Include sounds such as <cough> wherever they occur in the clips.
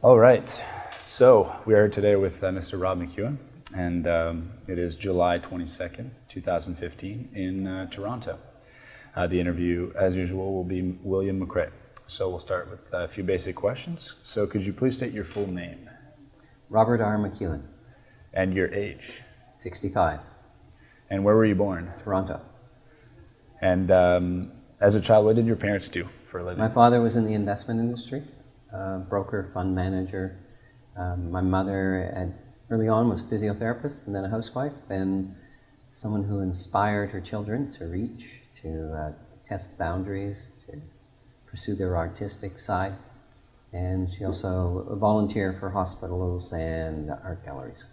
All right. So we are here today with uh, Mr. Rob McEwen, and um, it is July 22nd, 2015 in uh, Toronto. Uh, the interview, as usual, will be William McRae. So we'll start with a few basic questions. So could you please state your full name Robert R. McEwen, and your age? 65, And where were you born? Toronto. And um, as a child, what did your parents do for a living? My father was in the investment industry, uh, broker, fund manager. Um, my mother, had, early on, was physiotherapist and then a housewife, then someone who inspired her children to reach, to uh, test boundaries, to pursue their artistic side. And she also volunteered for hospitals and art galleries.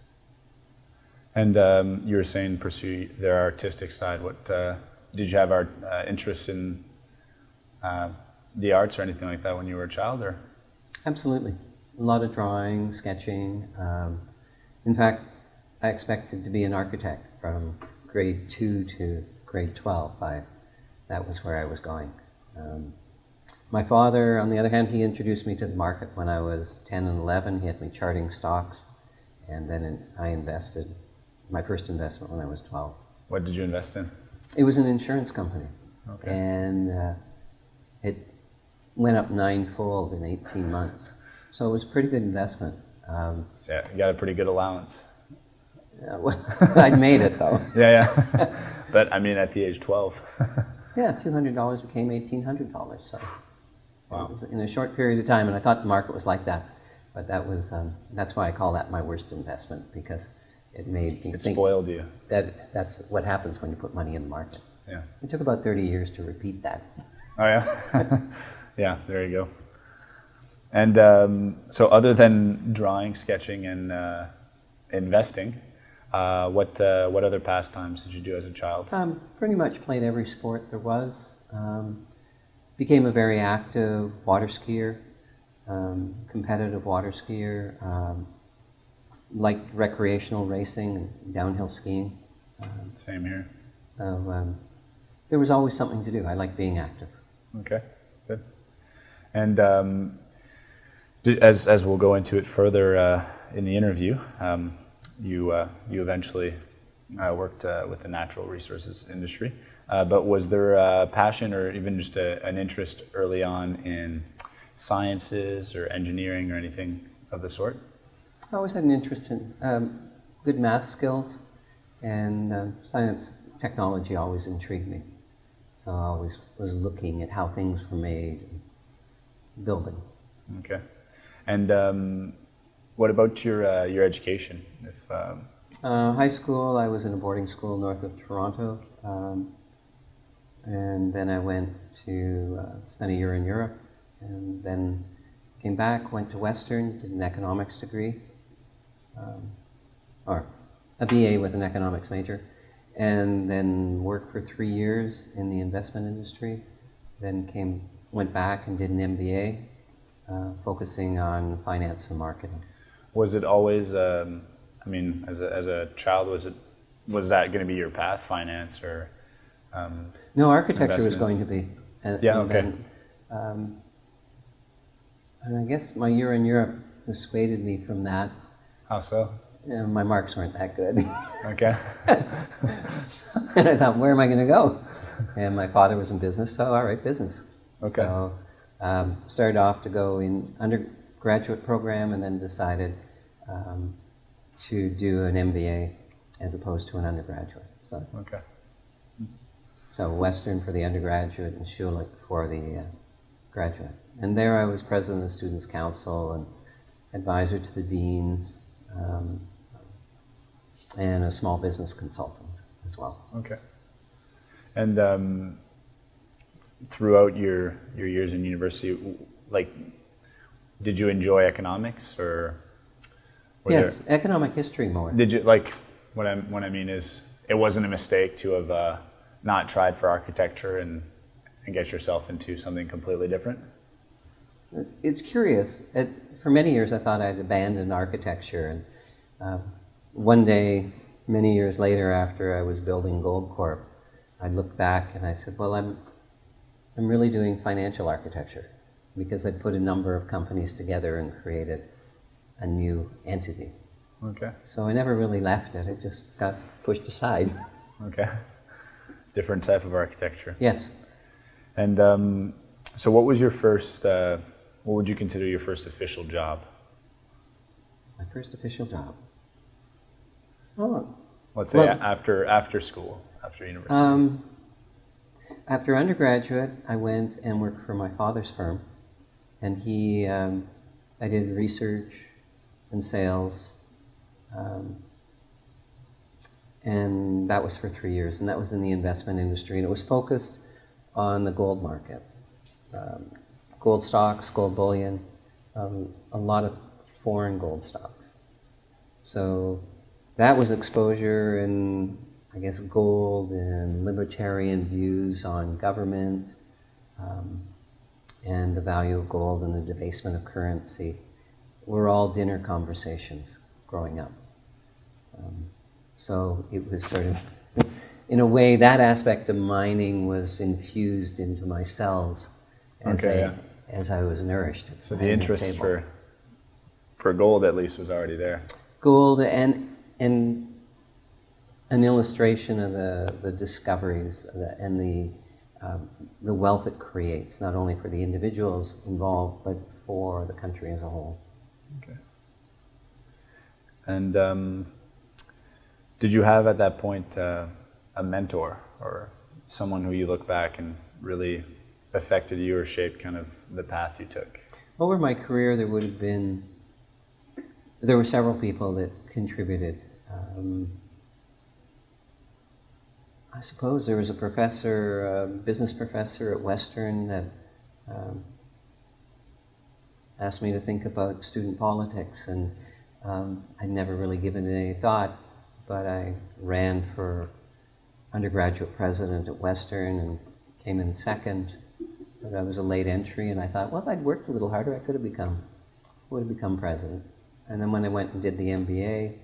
And um, you were saying pursue their artistic side. What uh, did you have art uh, interests in uh, the arts or anything like that when you were a child? Or Absolutely. A lot of drawing, sketching. Um, in fact, I expected to be an architect from grade 2 to grade 12. I, that was where I was going. Um, my father, on the other hand, he introduced me to the market when I was 10 and 11. He had me charting stocks, and then in, I invested, my first investment when I was 12. what did you invest in? It was an insurance company. Okay. And uh, it went up ninefold in 18 months. So it was a pretty good investment. Um, Yeah, you got a pretty good allowance. uh, well, <laughs> I made it though. <laughs> Yeah, yeah. <laughs> but I mean, at the age 12. Yeah, $200 became $1,800. So Wow. it was in a short period of time, and I thought the market was like that. But that was, um, that's why I call that my worst investment because it made me it think spoiled you. that that's what happens when you put money in the market. Yeah. It took about 30 years to repeat that. Oh, yeah? Yeah, there you go. And um, so, other than drawing, sketching, and uh, investing, uh, what, uh, what other pastimes did you do as a child? Um, pretty much played every sport there was. Um, became a very active water skier, um, competitive water skier. Um, liked recreational racing and downhill skiing. Same here. So um, there was always something to do. I like being active. Okay. And um, as, as we'll go into it further uh, in the interview, um, you, uh, you eventually uh, worked uh, with the natural resources industry. Uh, but was there a passion or even just a, an interest early on in sciences or engineering or anything of the sort? I always had an interest in um, good math skills, and uh, science technology always intrigued me. So I always was looking at how things were made, building. Okay. And um, what about your, uh, your education? If, um, Uh, high school, I was in a boarding school north of Toronto, um, and then I went to uh, spend a year in Europe, and then came back, went to Western, did an economics degree, um, or a BA with an economics major, and then worked for three years in the investment industry. Then came, went back and did an MBA, uh, focusing on finance and marketing. Was it always? Um, I mean, as a, as a child, was it was that going to be your path, finance or? Um, No, architecture was going to be. And, Yeah, and okay. Then, um, and I guess my year in Europe dissuaded me from that. how so? Uh, my marks weren't that good. <laughs> Okay. and I thought, where am I going to go? And my father was in business, so all right, business. Okay. So um, started off to go in undergraduate program and then decided um, to do an MBA as opposed to an undergraduate. So Okay. So Western for the undergraduate and Schulich for the uh, graduate. And there I was president of the Students' Council and advisor to the deans um, and a small business consultant as well. Okay. And um, throughout your your years in university, like, did you enjoy economics or? yes, there- economic history more. did you like what I what I mean is it wasn't a mistake to have uh, not tried for architecture and and get yourself into something completely different. It's curious. It, for many years, I thought I'd abandoned architecture, and uh, one day, many years later, after I was building Goldcorp, I looked back and I said, "Well, I'm, I'm really doing financial architecture, because I put a number of companies together and created a new entity. Okay. So I never really left it. It just got pushed aside. Okay. <laughs> Different type of architecture. Yes. And um, so, what was your first? Uh, what would you consider your first official job? My first official job. Oh, Let's say Well- after after school, after university. Um, after undergraduate, I went and worked for my father's firm, and he, um, I did research and sales, um, and that was for three years, and that was in the investment industry, and it was focused on the gold market, um, gold stocks, gold bullion, um, a lot of foreign gold stocks. So that was exposure in, I guess, gold and libertarian views on government um, and the value of gold and the debasement of currency were all dinner conversations growing up. Um, so it was sort of, <laughs> in a way, that aspect of mining was infused into my cells as, Okay, I, yeah. as I was nourished. so the interest table for for gold at least was already there. gold and and an illustration of the, the discoveries and the um, the wealth it creates, not only for the individuals involved, but for the country as a whole. Okay. And um, did you have at that point uh, a mentor or someone who you look back and really affected you or shaped kind of the path you took? Over my career, there would have been there were several people that contributed. Um, I suppose there was a professor, a business professor at Western, that um, asked me to think about student politics, and um, I'd never really given it any thought, but I ran for undergraduate president at Western and came in second. But I was a late entry, and I thought, well, if I'd worked a little harder, I could have become, would have become president. And then when I went and did the MBA,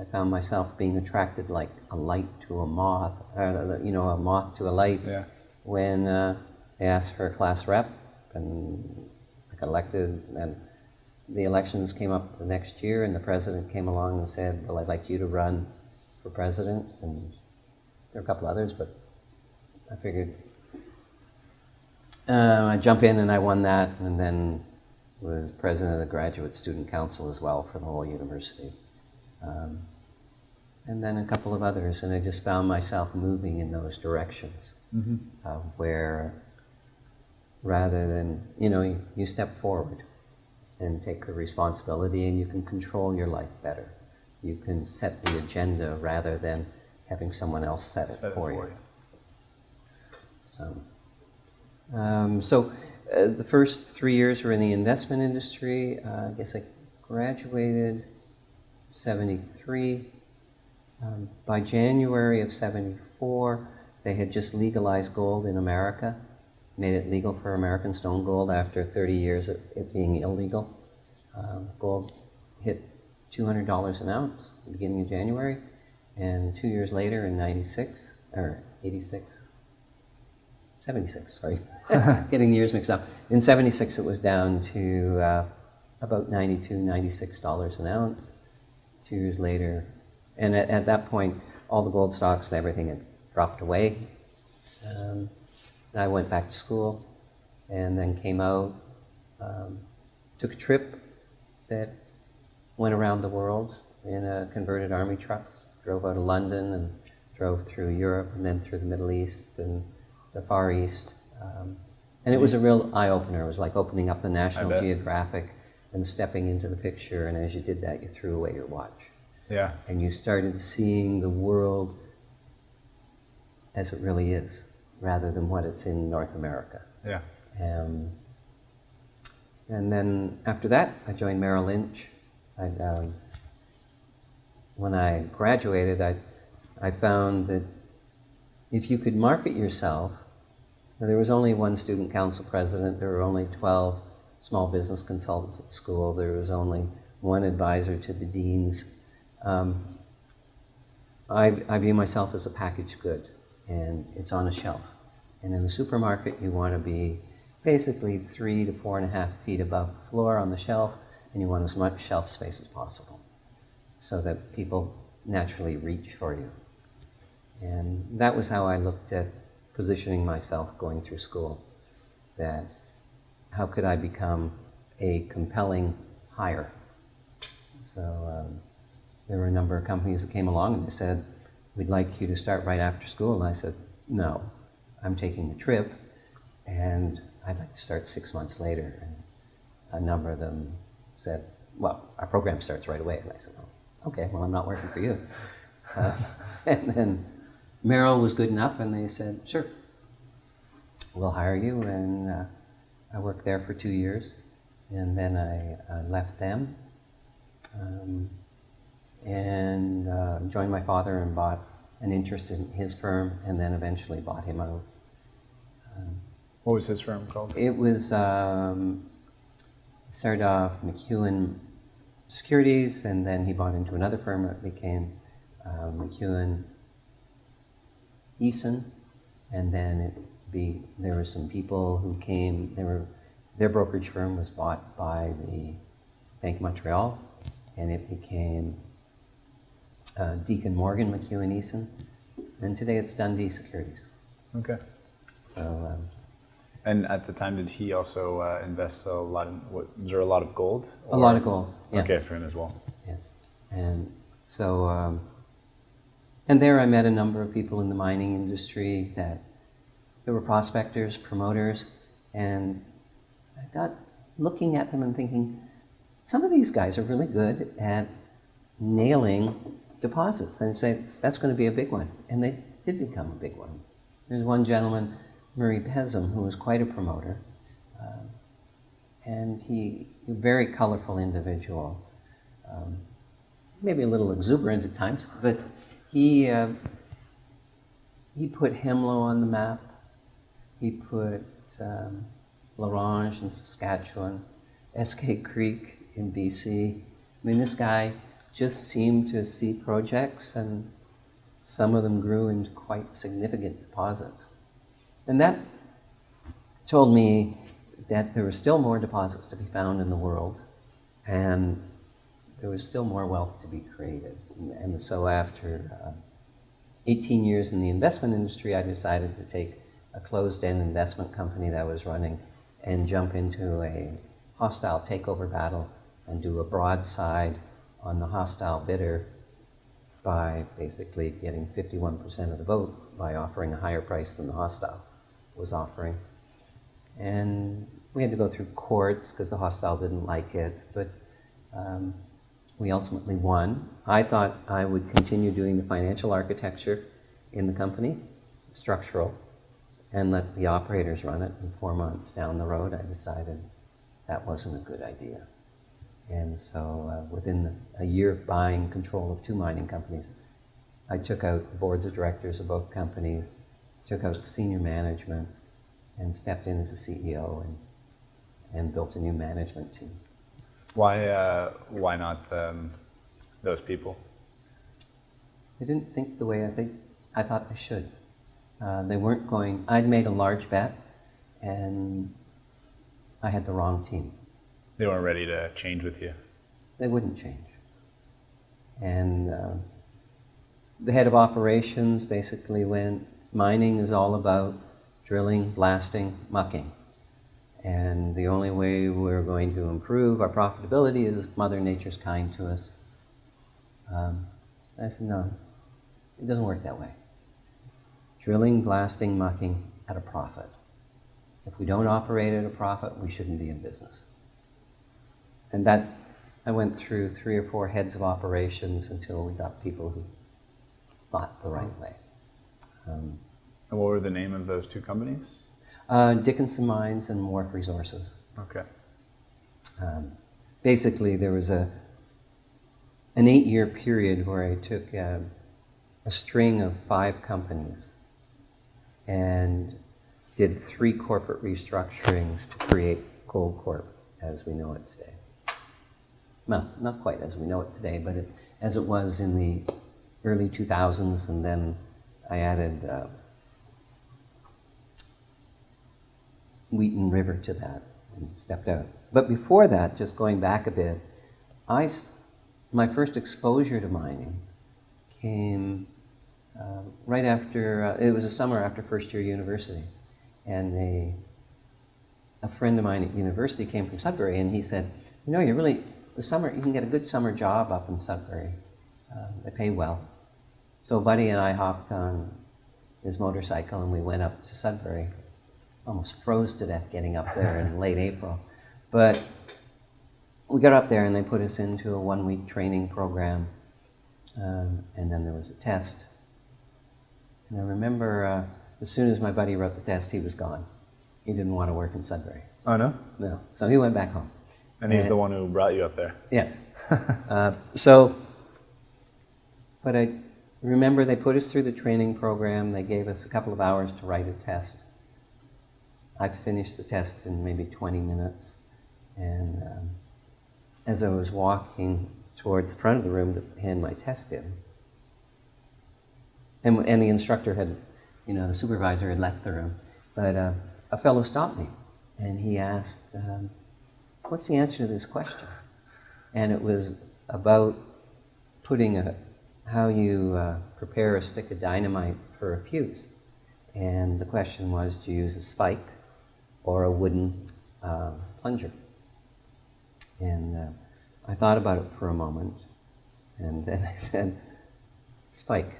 I found myself being attracted like a light to a moth, or, you know, a moth to a light. Yeah. When uh, they asked for a class rep, and I got elected, and the elections came up the next year, and the president came along and said, "Well, I'd like you to run for president," and there were a couple others, but I figured uh, I jump in and I won that, and then was president of the graduate student council as well for the whole university, um, and then a couple of others, and I just found myself moving in those directions, uh, where rather than you know you, you step forward and take the responsibility, and you can control your life better. You can set the agenda rather than having someone else set it, Set it for, for you. you. Um, so uh, the first three years were in the investment industry. Uh, I guess I graduated 73. Um, by January of 74, they had just legalized gold in America, made it legal for American stone gold after 30 years of it being illegal. Um, gold hit $200 an ounce at the beginning of January, and two years later in 96, or 86, 76, sorry. <laughs> <laughs> Getting the years mixed up. In 76, it was down to uh, about 92, 96 dollars an ounce. Two years later, and at, at that point, all the gold stocks and everything had dropped away. Um, and I went back to school and then came out, um, took a trip that went around the world in a converted army truck, drove out of London and drove through Europe and then through the Middle East and the Far East. Um, and it was a real eye opener. It was like opening up the National. Geographic and stepping into the picture. And as you did that, you threw away your watch. Yeah. And you started seeing the world as it really is, rather than what it's in North America. Yeah. Um, and then after that, I joined Merrill Lynch. I, um, when I graduated, I, I found that if you could market yourself, there was only one student council president, there were only 12 small business consultants at school, there was only one advisor to the deans. Um, I, I view myself as a packaged good, and it's on a shelf. And in the supermarket, you want to be basically three to four and a half feet above the floor on the shelf, and you want as much shelf space as possible so that people naturally reach for you. And that was how I looked at positioning myself going through school. That how could I become a compelling hire? So um, there were a number of companies that came along and they said, we'd like you to start right after school. And I said, no, I'm taking a trip and I'd like to start six months later. And a number of them said, well, our program starts right away. And I said, oh, okay, well, I'm not working for you. Uh, <laughs> and then Merrill was good enough and they said, sure, we'll hire you. And uh, I worked there for two years. And then I uh, left them um, and uh, joined my father and bought an interest in his firm and then eventually bought him out. What was his firm called? It was, um, started off McEwen Securities and then he bought into another firm that became uh, McEwen Eason and then it be, there were some people who came, they were, their brokerage firm was bought by the Bank of Montreal and it became uh, Deacon Morgan McEwen Eason and today it's Dundee Securities. Okay. So um, And at the time, did he also uh, invest a lot in, what, was there a lot of gold? a lot of gold. Yeah. Okay, for him as well. Yes. And so, um, and there I met a number of people in the mining industry that there were prospectors, promoters, and I got looking at them and thinking, some of these guys are really good at nailing deposits and say, that's going to be a big one. And they did become a big one. There's one gentleman, Murray Pezim, who was quite a promoter. Um, and he, a very colorful individual. Um, maybe a little exuberant at times, but he, uh, he put Hemlo on the map. He put um, La Ronge in Saskatchewan, Eskay Creek in BC. I mean, this guy just seemed to see projects, and some of them grew into quite significant deposits. And that told me that there were still more deposits to be found in the world, and there was still more wealth to be created. And so after uh, 18 years in the investment industry, I decided to take a closed-end investment company that I was running and jump into a hostile takeover battle and do a broadside on the hostile bidder by basically getting 51% of the vote by offering a higher price than the hostile was offering. And we had to go through courts because the hostile didn't like it, but um, we ultimately won. I thought I would continue doing the financial architecture in the company, structural, and let the operators run it. And four months down the road, I decided that wasn't a good idea. And so uh, within the, a year of buying control of two mining companies, I took out the boards of directors of both companies, took out senior management, and stepped in as a CEO and, and built a new management team. Why, uh, why not um, those people? They didn't think the way I think I thought they should. Uh, they weren't going. I'd made a large bet, and I had the wrong team. They weren't ready to change with you. They wouldn't change. And uh, the head of operations basically went. Mining is all about drilling, blasting, mucking. And the only way we're going to improve our profitability is if Mother Nature's kind to us. Um, I said, no, it doesn't work that way. Drilling, blasting, mucking at a profit. If we don't operate at a profit, we shouldn't be in business. And that, I went through three or four heads of operations until we got people who thought the right way. Um, And what were the name of those two companies? uh, Dickenson Mines and Wharf Resources. Okay. Um, basically, there was a an eight-year period where I took uh, a string of five companies and did three corporate restructurings to create Goldcorp as we know it today. Well, not quite as we know it today, but it, as it was in the early 2000s, and then I added uh, Wheaton River to that. and stepped out. But before that, just going back a bit, I, my first exposure to mining came uh, right after, uh, it was a summer after first year university. And they, a friend of mine at university came from Sudbury and he said, you know, you really, the summer, you can get a good summer job up in Sudbury. Uh, they pay well. So Buddy and I hopped on his motorcycle and we went up to Sudbury. Almost froze to death getting up there in <laughs> late April. But we got up there and they put us into a one week training program. Um, and then there was a test. And I remember uh, as soon as my buddy wrote the test, he was gone. He didn't want to work in Sudbury. Oh no. No. So he went back home. And he's the one who brought you up there. Yes. <laughs> uh, so, but I remember they put us through the training program. They gave us a couple of hours to write a test. I finished the test in maybe 20 minutes. And um, as I was walking towards the front of the room to hand my test in, and, and the instructor had, you know, the supervisor had left the room, but uh, a fellow stopped me and he asked, um, What's the answer to this question? And it was about putting a, how you uh, prepare a stick of dynamite for a fuse. And the question was do you use a spike or a wooden uh, plunger? And uh, I thought about it for a moment, and then <laughs> I said, spike.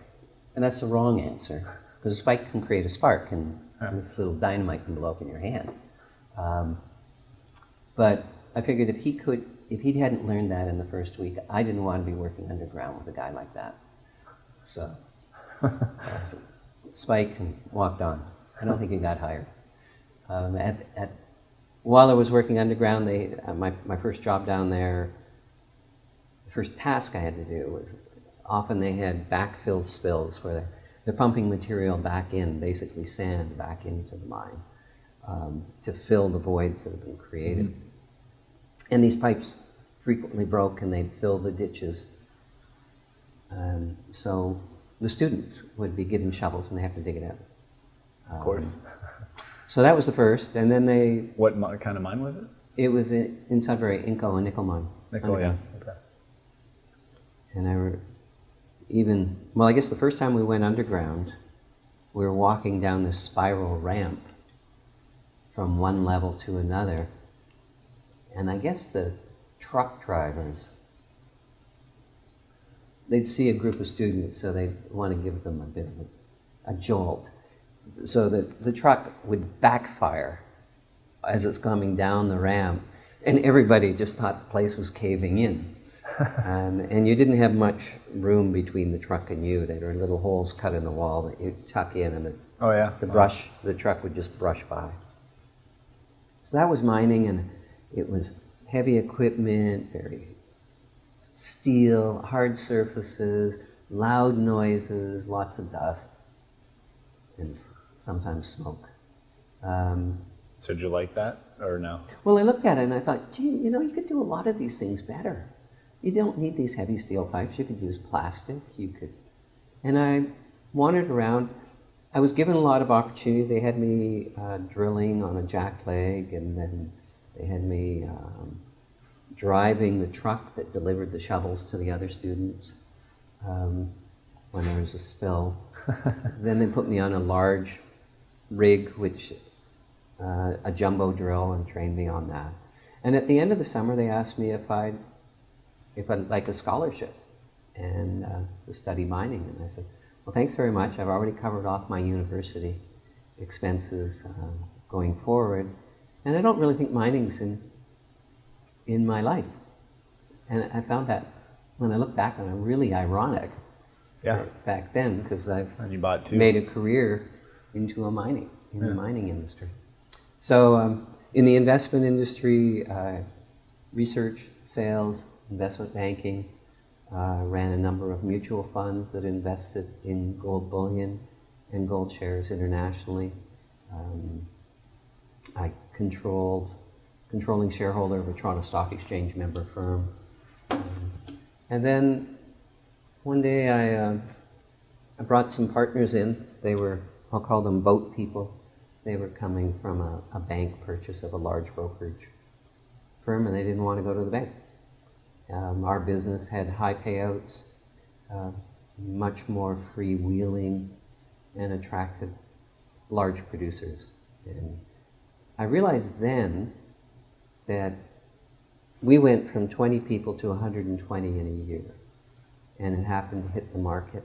And that's the wrong answer, because a spike can create a spark, and this little dynamite can blow up in your hand. Um, but I figured if he could, if he hadn't learned that in the first week, I didn't want to be working underground with a guy like that. So, said, Spike and walked on. I don't think he got hired. Um, at, at, while I was working underground, they, uh, my, my first job down there, the first task I had to do was often they had backfill spills where they're, they're pumping material back in, basically sand back into the mine um, to fill the voids that have been created. And these pipes frequently broke and they'd fill the ditches. Um, so the students would be given shovels and they have to dig it out. Of course. So that was the first, and then they, What kind of mine was it? it was in, in Sudbury, Inco, a nickel mine. Nickel, yeah. Okay. And I even, well, I guess the first time we went underground, we were walking down this spiral ramp from one level to another. And I guess the truck drivers, they'd see a group of students, so they'd want to give them a bit of a, a jolt. So that the truck would backfire as it's coming down the ramp, and everybody just thought the place was caving in. Um, and you didn't have much room between the truck and you. There were little holes cut in the wall that you tuck in, and the, Oh yeah. the brush, the truck would just brush by. So that was mining, and it was heavy equipment, very steel, hard surfaces, loud noises, lots of dust, and sometimes smoke. Um, So did you like that or no? well, I looked at it and I thought, gee, you know, you could do a lot of these things better. You don't need these heavy steel pipes. You could use plastic. You could, and I wandered around. I was given a lot of opportunity. They had me uh, drilling on a jack leg, and then they had me um, driving the truck that delivered the shovels to the other students um, when there was a spill. <laughs> then they put me on a large rig, which uh, a jumbo drill, and trained me on that. And at the end of the summer, they asked me if I'd if I'd like a scholarship and uh, to study mining. And I said, well, thanks very much. I've already covered off my university expenses uh, going forward, and I don't really think mining's in in my life. And I found that when I look back on it, really ironic Yeah. back then because I've you bought two. made a career into a mining in the mining industry. So um, in the investment industry, uh, research, sales, investment banking, uh, ran a number of mutual funds that invested in gold bullion and gold shares internationally. Um, I controlled controlling shareholder of a Toronto Stock Exchange member firm. Um, and then one day I, uh, I brought some partners in. They were, I'll call them boat people. They were coming from a, a bank purchase of a large brokerage firm, and they didn't want to go to the bank. Um, our business had high payouts, uh, much more freewheeling, and attracted large producers. And I realized then that we went from 20 people to 120 in a year. And it happened to hit the market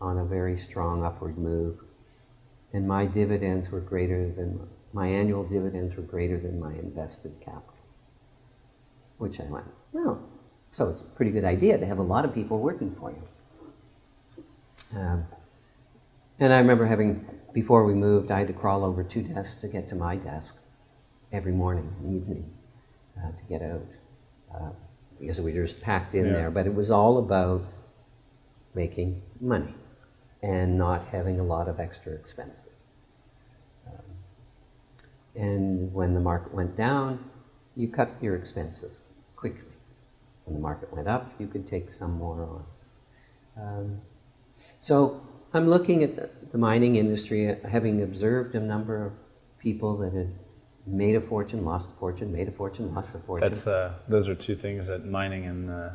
on a very strong upward move. And my dividends were greater than, my annual dividends were greater than my invested capital. Which I went, well, so it's a pretty good idea to have a lot of people working for you. Um, and I remember having, before we moved, I had to crawl over two desks to get to my desk every morning and evening uh, to get out. Uh, because we were just packed in Yeah. there. But it was all about making money and not having a lot of extra expenses. Um, and when the market went down, you cut your expenses. When the market went up, you could take some more on. Um, so I'm looking at the, the mining industry, uh, having observed a number of people that had made a fortune, lost a fortune, made a fortune, lost a fortune. That's uh, those are two things that mining and uh,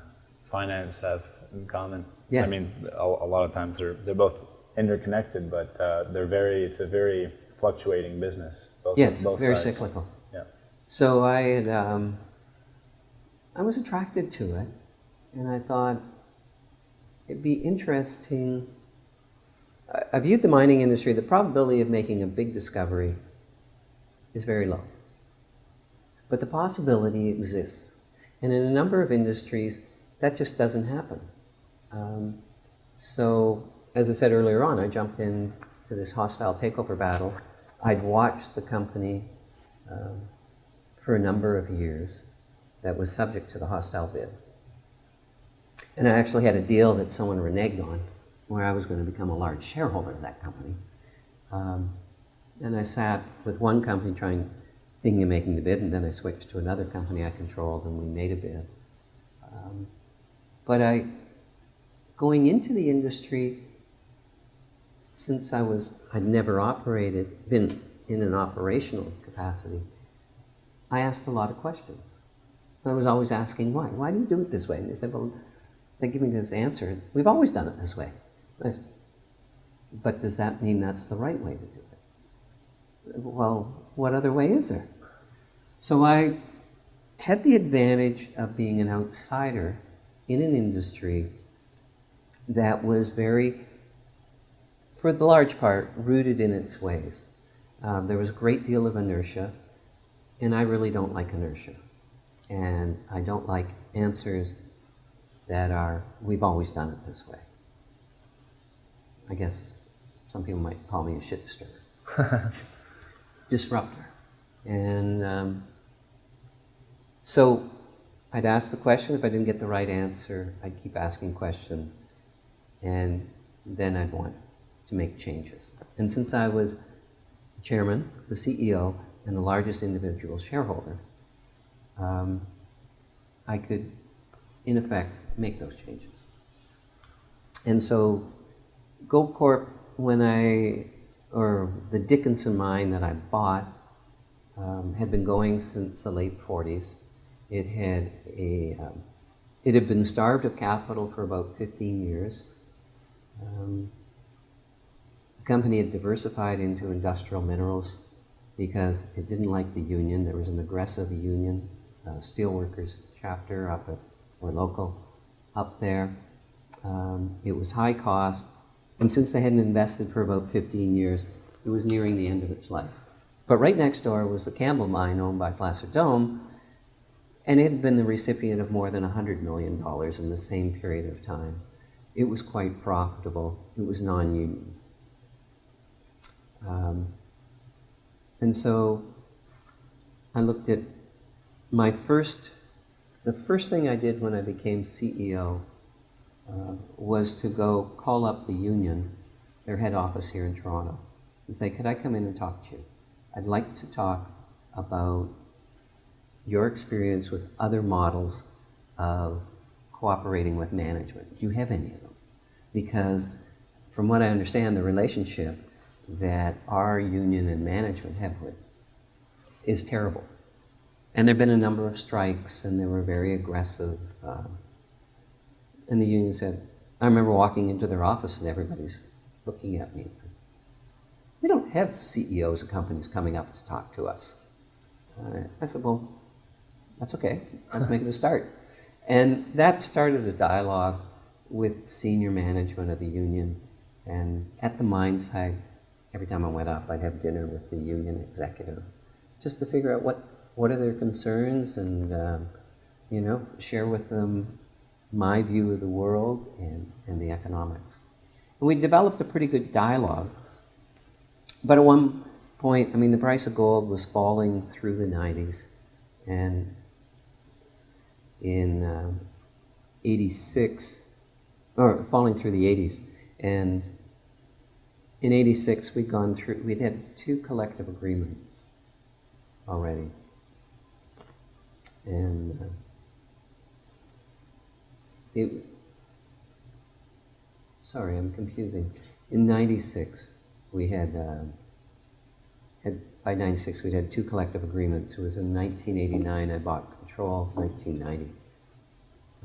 finance have in common. Yeah. I mean, a, a lot of times they're they're both interconnected, but uh, they're very it's a very fluctuating business. Both, yes, both very sides. cyclical. Yeah. So I had, um, I was attracted to it, and I thought it'd be interesting. I- viewed the mining industry. The probability of making a big discovery is very low, but the possibility exists, and in a number of industries, that just doesn't happen. Um, so, as I said earlier on, I jumped into this hostile takeover battle. I'd watched the company um, for a number of years that was subject to the hostile bid. And I actually had a deal that someone reneged on where I was going to become a large shareholder of that company. Um, and I sat with one company trying, thinking of making the bid, and then I switched to another company I controlled and we made a bid. Um, but I, going into the industry, since I was, I'd never operated, been in an operational capacity, I asked a lot of questions. I was always asking why. Why do you do it this way? And they said, well, they give me this answer. We've always done it this way. I said, but does that mean that's the right way to do it? Well, what other way is there? So I had the advantage of being an outsider in an industry that was very, for the large part, rooted in its ways. Um, there was a great deal of inertia, and I really don't like inertia. And I don't like answers that are, we've always done it this way. I guess some people might call me a shit disturber. <laughs> Disruptor. And um, so I'd ask the question. If I didn't get the right answer, I'd keep asking questions. And then I'd want to make changes. And since I was chairman, the CEO, and the largest individual shareholder, um, I could, in effect, make those changes. And so, Goldcorp, when I, or the Dickenson mine that I bought, um, had been going since the late 40s. It had a, um, it had been starved of capital for about 15 years. Um, the company had diversified into industrial minerals because it didn't like the union. There was an aggressive union, uh, steelworkers chapter up at, or local, up there. Um, it was high cost, and since they hadn't invested for about 15 years, it was nearing the end of its life. But right next door was the Campbell mine owned by Placer Dome, and it had been the recipient of more than $100 million in the same period of time. It was quite profitable. It was non-union. Um, and so I looked at my first, the first thing I did when I became CEO uh, was to go call up the union, their head office here in Toronto, and say, could I come in and talk to you? I'd like to talk about your experience with other models of cooperating with management. Do you have any of them? Because from what I understand, the relationship that our union and management have with is terrible. And there have been a number of strikes, and they were very aggressive. Uh, and the union said, I remember walking into their office, and everybody's looking at me and said, We don't have CEOs of companies coming up to talk to us. Uh, I said, Well, that's okay. Let's make it a start. <laughs> And that started a dialogue with senior management of the union. And at the mine site, every time I went up, I'd have dinner with the union executive just to figure out what, what are their concerns and, um, you know, share with them my view of the world and, and the economics. And we developed a pretty good dialogue. But at one point, I mean, the price of gold was falling through the 90s. And in um, 86, or falling through the 80s. And in 86, we'd gone through, we'd had two collective agreements already. And uh, it, sorry, I'm confusing. In 96, we had, uh, had, by 96, we'd had two collective agreements. It was in 1989, I bought Control, 1990.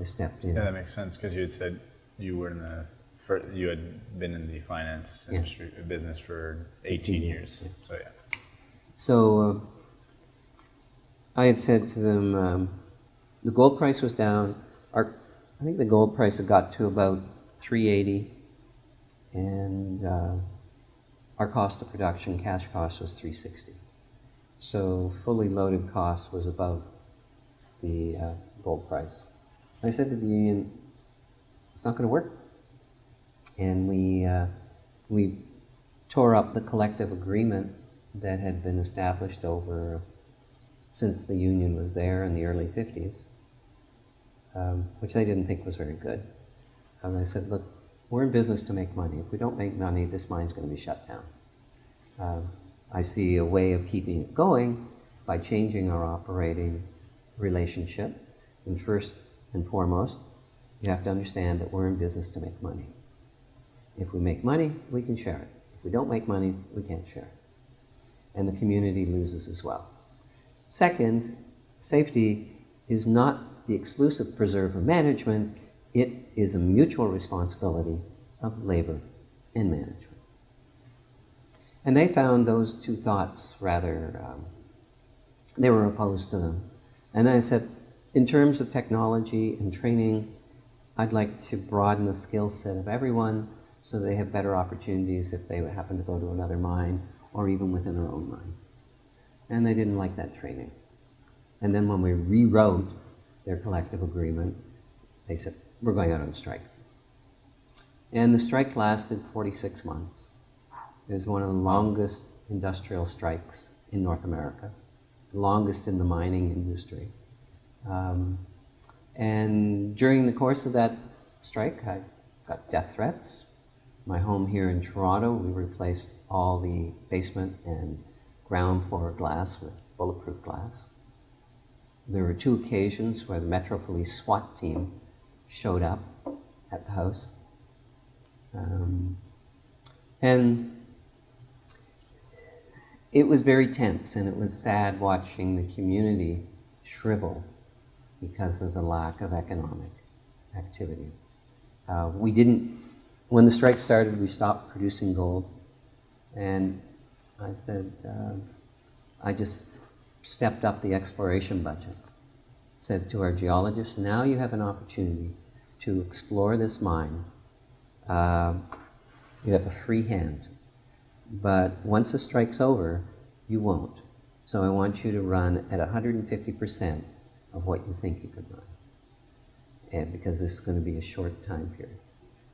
I stepped in. Yeah, that makes sense because you had said you were in the for, you had been in the finance Yeah. industry business for 18 years. So yeah. So uh, I had said to them, um, the gold price was down. Our, I think the gold price had got to about 380, and uh, our cost of production, cash cost, was 360. So fully loaded cost was above the uh, gold price. I said to the union, it's not going to work. And we, uh, we tore up the collective agreement that had been established over since the union was there in the early 50s, um, which they didn't think was very good. And I said, look, we're in business to make money. If we don't make money, this mine's going to be shut down. Um, I see a way of keeping it going by changing our operating relationship. And first and foremost, you have to understand that we're in business to make money. If we make money, we can share it. If we don't make money, we can't share it. And the community loses as well. Second, safety is not the exclusive preserve of management, it is a mutual responsibility of labor and management. And they found those two thoughts rather, um, they were opposed to them. And then I said, in terms of technology and training, I'd like to broaden the skill set of everyone so they have better opportunities if they happen to go to another mine or even within their own mine. And they didn't like that training. And then when we rewrote their collective agreement, they said, we're going out on strike. And the strike lasted 46 months. It was one of the longest industrial strikes in North America, the longest in the mining industry. Um, and during the course of that strike, I got death threats. My home here in Toronto, we replaced all the basement and ground floor glass with bulletproof glass. There were two occasions where the Metro Police SWAT team showed up at the house. Um, and it was very tense, and it was sad watching the community shrivel because of the lack of economic activity. Uh, we didn't, when the strike started, we stopped producing gold. And I said, uh, I just stepped up the exploration budget. Said to our geologists, now you have an opportunity to explore this mine. Uh, you have a free hand. But once the strike's over, you won't. So I want you to run at 150% of what you think you could run. And because this is going to be a short time period.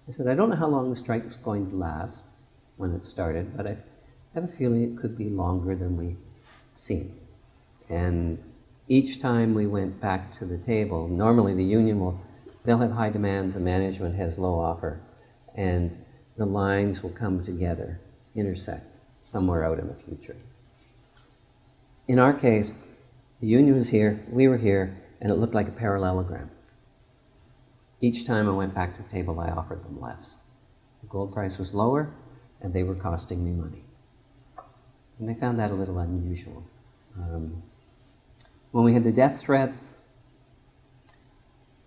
I said, I don't know how long the strike's going to last when it started, but I have a feeling it could be longer than we seen. And each time we went back to the table, normally the union will, they'll have high demands, the management has low offer, and the lines will come together, intersect somewhere out in the future. In our case, the union was here, we were here, and it looked like a parallelogram. Each time I went back to the table, I offered them less. The gold price was lower, and they were costing me money. And they found that a little unusual. Um, when we had the death threat,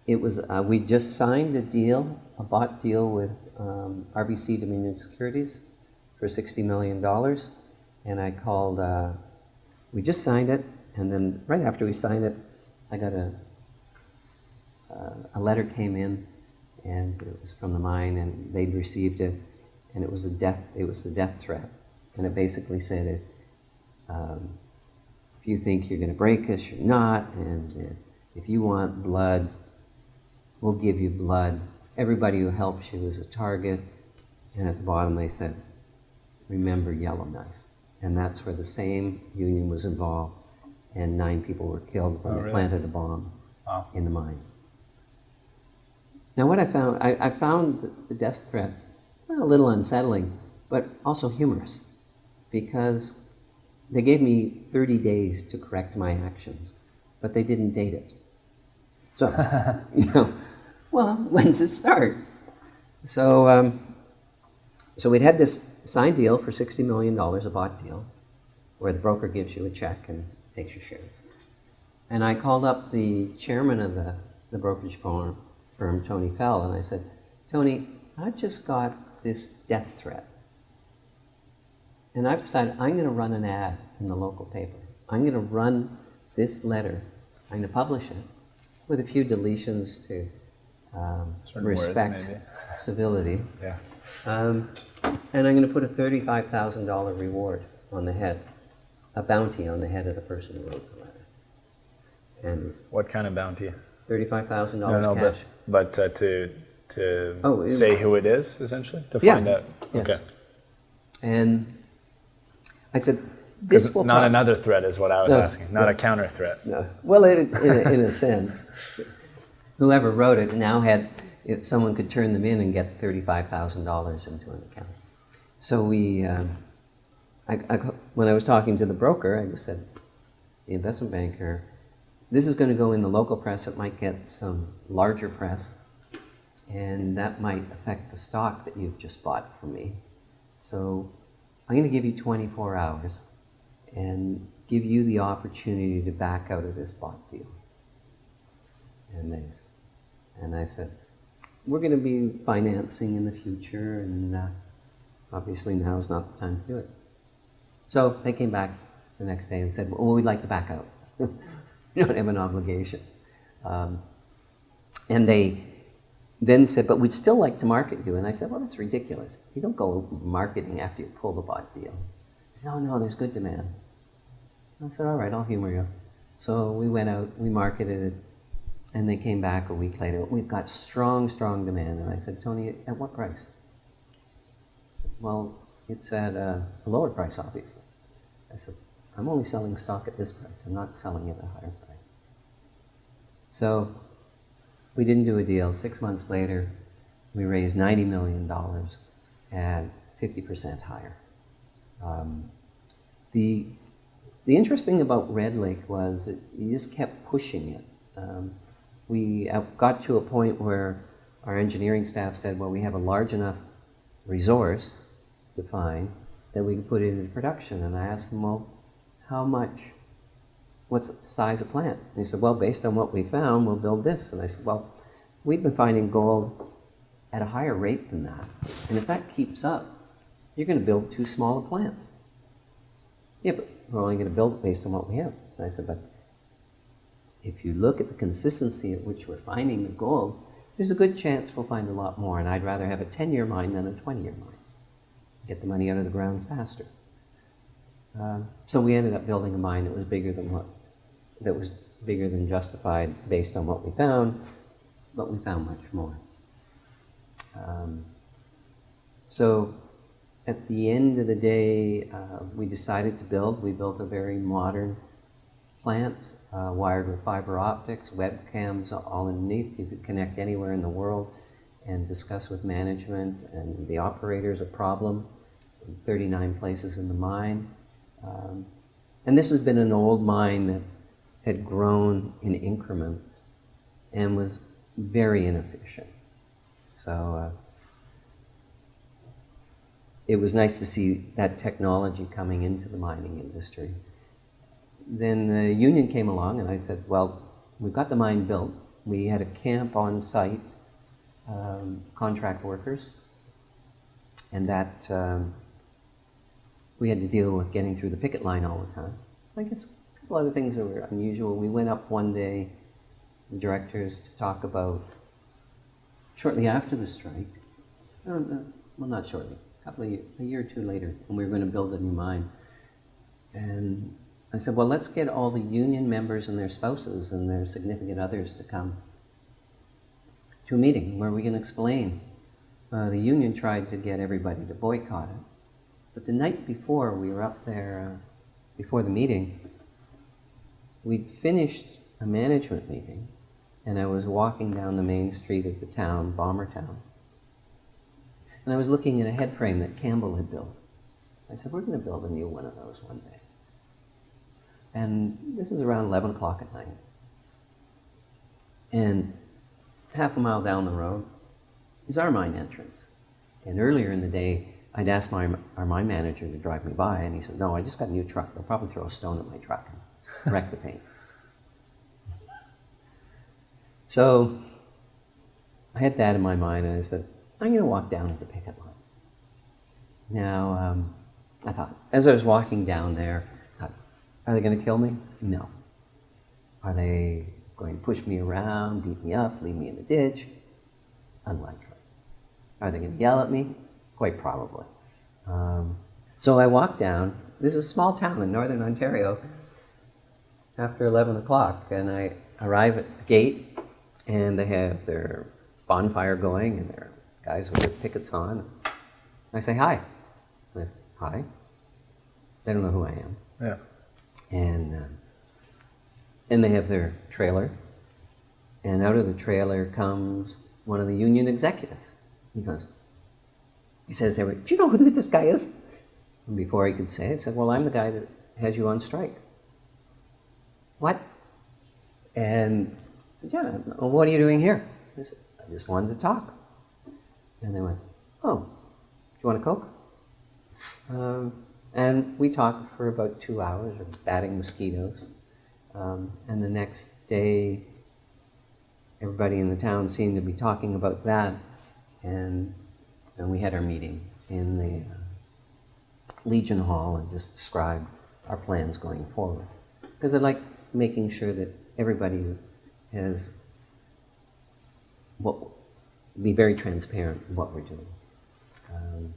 it was uh, we just signed a deal, a bought deal with um, RBC Dominion Securities for sixty million dollars, and I called. Uh, we just signed it, and then right after we signed it, I got a uh, a letter came in, and it was from the mine, and they'd received it, and it was a death. It was the death threat, and it basically said, if, um, if you think you're going to break us, you're not, and if you want blood, we'll give you blood. Everybody who helps you is a target, and at the bottom they said, remember Yellowknife, and that's where the same union was involved, and nine people were killed when Oh, they really? planted a bomb Wow. in the mine. Now, what I found, I, I found the- the death threat a little unsettling, but also humorous, because they gave me 30 days to correct my actions, but they didn't date it. So, <laughs> you know, well, when's it start? So, um, so we'd had this signed deal for $60 million, a bought deal, where the broker gives you a check and takes your shares. And I called up the chairman of the, the brokerage firm, firm, Tony Fell, and I said, Tony, I've just got this death threat. And I've decided I'm going to run an ad in the local paper. I'm going to run this letter, I'm going to publish it with a few deletions to um, Certain words, respect civility. Yeah. Um, and I'm going to put a $35,000 reward on the head, a bounty on the head of the person who wrote the letter. And What kind of bounty? $35,000 No, no, cash. but but uh, to to Oh, say who it is essentially to Yeah. find out. Yes. Okay. And I said, this will not another threat is what I was No. asking. Not a counter threat. No. Well, in, in, a, in a sense, whoever wrote it now had, if someone could turn them in and get $35,000 into an account. So we, um, I, I, when I was talking to the broker, I just said, the investment banker, this is going to go in the local press. It might get some larger press, and that might affect the stock that you've just bought from me. So I'm going to give you 24 hours and give you the opportunity to back out of this bought deal. And they, and I said, we're going to be financing in the future, and uh, obviously now is not the time to do it. So they came back the next day and said, well, we'd like to back out. <laughs> you don't have an obligation. Um, and they then said, but we'd still like to market you. And I said, well, that's ridiculous. You don't go marketing after you pull the bought deal. He said, oh, no, there's good demand. I said, all right, I'll humor you. So we went out, we marketed it, and they came back a week later. We've got strong, strong demand. And I said, Tony, at what price? Well, it's at uh, a lower price, obviously. I said, I'm only selling stock at this price. I'm not selling it at a higher price. So we didn't do a deal. Six months later, we raised $90 million at 50% higher. Um, the, the interesting about Red Lake was that you just kept pushing it. Um, we uh, got to a point where our engineering staff said, well, we have a large enough resource defined that we can put it into production. And I asked them, well, how much? What's the size of plant? And he said, well, based on what we found, we'll build this. And I said, well, we've been finding gold at a higher rate than that. And if that keeps up, you're going to build too small a plant. Yeah, but we're only going to build it based on what we have. And I said, but if you look at the consistency at which we're finding the gold, there's a good chance we'll find a lot more. And I'd rather have a 10-year mine than a 20-year mine. Get the money out of the ground faster. Um, so we ended up building a mine that was bigger than what, that was bigger than justified based on what we found, but we found much more. Um, so at the end of the day, uh, we decided to build. We built a very modern plant, uh, wired with fiber optics, webcams all underneath. You could connect anywhere in the world and discuss with management and the operators a problem in 39 places in the mine. Um, and this has been an old mine that had grown in increments and was very inefficient. So uh, it was nice to see that technology coming into the mining industry. Then the union came along, and I said, Well, we've got the mine built. We had a camp on site, um, contract workers, and that um, we had to deal with getting through the picket line all the time. I guess a couple other things that were unusual. We went up one day, the directors, to talk about shortly after the strike. No, no, well, not shortly. A couple of years, a year or two later, when we were going to build a new mine. And I said, well, let's get all the union members and their spouses and their significant others to come to a meeting where we can explain. Uh, the union tried to get everybody to boycott it. But the night before we were up there, uh, before the meeting, we'd finished a management meeting, and I was walking down the main street of the town, Balmertown, and I was looking at a head frame that Campbell had built. I said, we're going to build a new one of those one day. And this is around 11 o'clock at night. And half a mile down the road is our mine entrance. And earlier in the day, I'd asked my, our mine manager to drive me by, and he said, no, I just got a new truck. They'll probably throw a stone at my truck wreck the paint. So I had that in my mind, and I said, I'm going to walk down to the picket line. Now, um, I thought, as I was walking down there, thought, are they going to kill me? No. Are they going to push me around, beat me up, leave me in the ditch? Unlikely. Are they going to yell at me? Quite probably. Um, so I walked down. This is a small town in northern Ontario after 11 o'clock, and I arrive at the gate, and they have their bonfire going, and their guys with their pickets on. I say, hi. I say, hi. They don't know who I am. Yeah. And, um, and they have their trailer. And out of the trailer comes one of the union executives. He goes, he says, to everybody, do you know who this guy is? And before he could say it, I said, well, I'm the guy that has you on strike. What? And I said, yeah, well, what are you doing here? I said, I just wanted to talk. And they went, oh, do you want a Coke? Um, and we talked for about two hours of batting mosquitoes. Um, and the next day, everybody in the town seemed to be talking about that. And, and we had our meeting in the uh, Legion Hall and just described our plans going forward. Because I like making sure that everybody is, has what, be very transparent what we're doing. Um,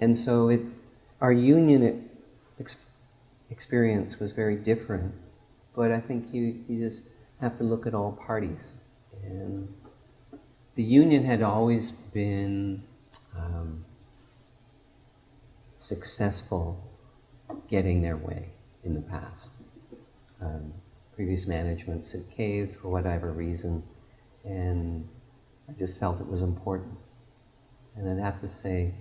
and so it, our union ex- experience was very different, but I think you, you just have to look at all parties. And the union had always been um, successful getting their way in the past. Um, previous managements had caved for whatever reason, and I just felt it was important. And I'd have to say,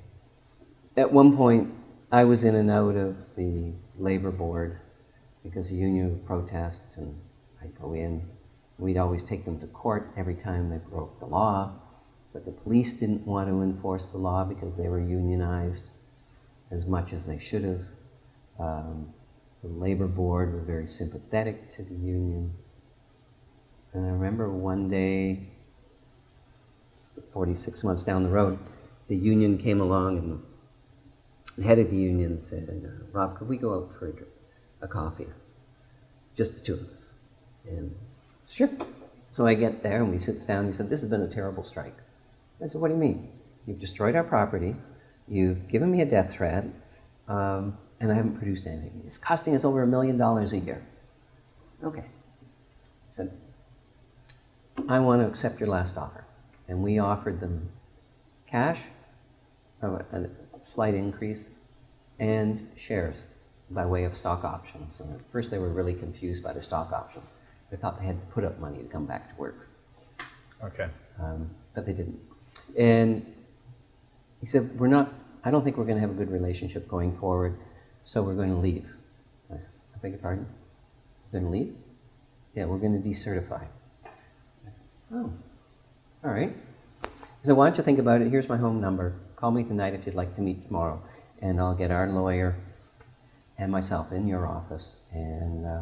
at one point, I was in and out of the labor board because the union would protest, and I'd go in. We'd always take them to court every time they broke the law, but the police didn't want to enforce the law because they were unionized as much as they should have. Um, the labor board was very sympathetic to the union. And I remember one day 46 months down the road, the union came along and the head of the union said, uh, Rob, could we go out for a, drink, a coffee? Just the two of us. And sure. So I get there and we sit down. He said, This has been a terrible strike. I said, What do you mean? You've destroyed our property, you've given me a death threat, um, and I haven't produced anything. It's costing us over a million dollars a year. Okay. Said, I want to accept your last offer and we offered them cash, a, a slight increase, and shares by way of stock options. And at first they were really confused by the stock options. They thought they had to put up money to come back to work. Okay. Um, but they didn't. And he said, we're not, I don't think we're going to have a good relationship going forward, so we're going to leave. I beg your pardon? We're going to leave? Yeah, we're going to decertify. Oh, all right. So why don't you think about it? Here's my home number. Call me tonight if you'd like to meet tomorrow, and I'll get our lawyer and myself in your office, and uh,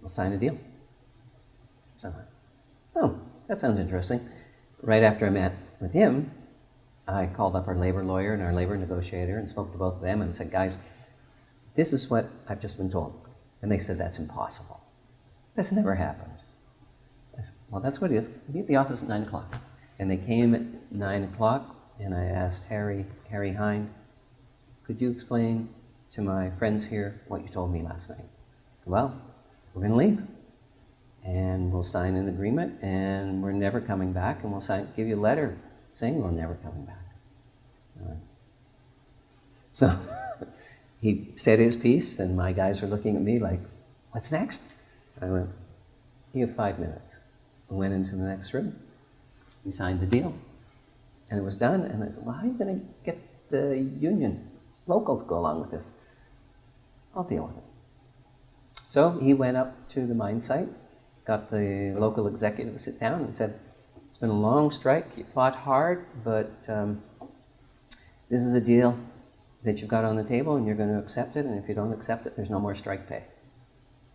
we'll sign a deal. So oh, that sounds interesting. Right after I met with him, I called up our labor lawyer and our labor negotiator and spoke to both of them and said, guys, this is what I've just been told. And they said, that's impossible. That's never happened. I said, well, that's what it is. Be at the office at 9 o'clock. And they came at 9 o'clock, and I asked Harry, Harry Hind, could you explain to my friends here what you told me last night? I said, well, we're going to leave. And we'll sign an agreement, and we're never coming back, and we'll sign, give you a letter saying we're never coming back. Right. So <laughs> he said his piece, and my guys were looking at me like, what's next? I went, you have five minutes. I went into the next room. We signed the deal. And it was done. And I said, well, how are you going to get the union local to go along with this? I'll deal with it. So he went up to the mine site, got the local executive to sit down and said, it's been a long strike. You fought hard, but um, this is a deal that you've got on the table and you're going to accept it. And if you don't accept it, there's no more strike pay.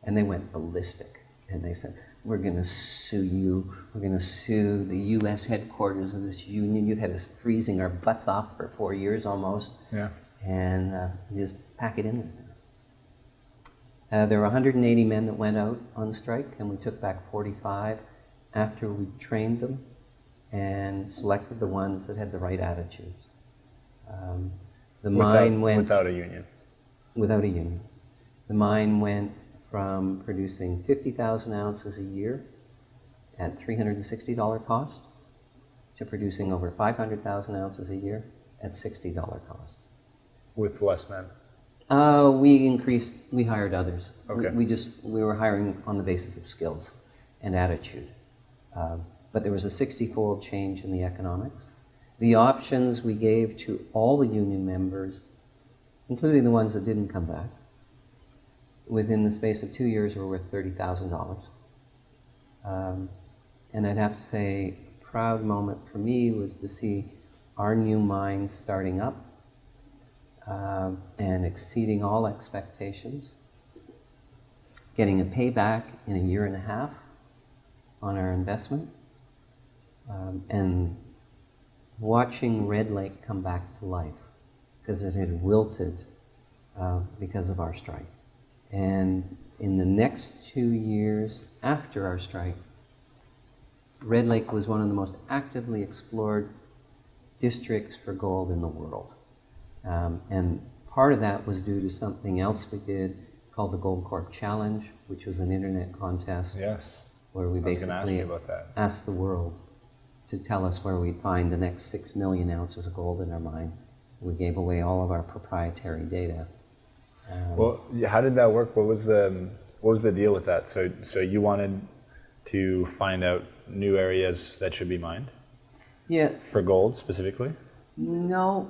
And they went ballistic. And they said, we're going to sue you. We're going to sue the U.S. headquarters of this union. You've had us freezing our butts off for four years almost. Yeah. And uh, just pack it in there. Uh, there were 180 men that went out on strike, and we took back 45 after we trained them and selected the ones that had the right attitudes. Um, the mine without, went without a union. without a union. The mine went from producing 50,000 ounces a year at $360 cost to producing over 500,000 ounces a year at $60 cost. With less men. Uh, we increased, we hired others. We- Okay. We, just, we were hiring on the basis of skills and attitude. Um, but there was a 60-fold change in the economics. The options we gave to all the union members, including the ones that didn't come back, within the space of two years were worth $30,000. Um, and I'd have to say, a proud moment for me was to see our new mine starting up um, and exceeding all expectations, getting a payback in a year and a half on our investment, um, and watching Red Lake come back to life because it had wilted uh, because of our strike. And in the next two years after our strike, Red Lake was one of the most actively explored districts for gold in the world. Um, and part of that was due to something else we did called the Goldcorp Challenge, which was an internet contest Yes. where we I was going to ask basically that. asked the world to tell us where we'd find the next six million ounces of gold in our mine. We gave away all of our proprietary data. Um, Well, how did that work? What was the what was the deal with that? So, so you wanted to find out new areas that should be mined yeah, for gold specifically. no.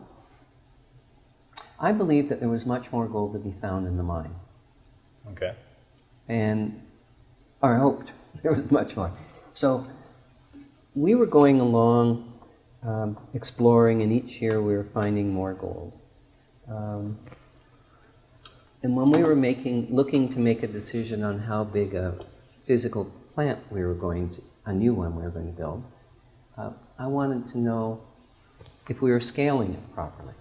I believe that there was much more gold to be found in the mine. Okay. and or hoped <laughs> there was much more. So we were going along, um, exploring, and each year we were finding more gold. Um, and when we were making, looking to make a decision on how big a physical plant we were going to, a new one we were going to build, uh, I wanted to know if we were scaling it properly.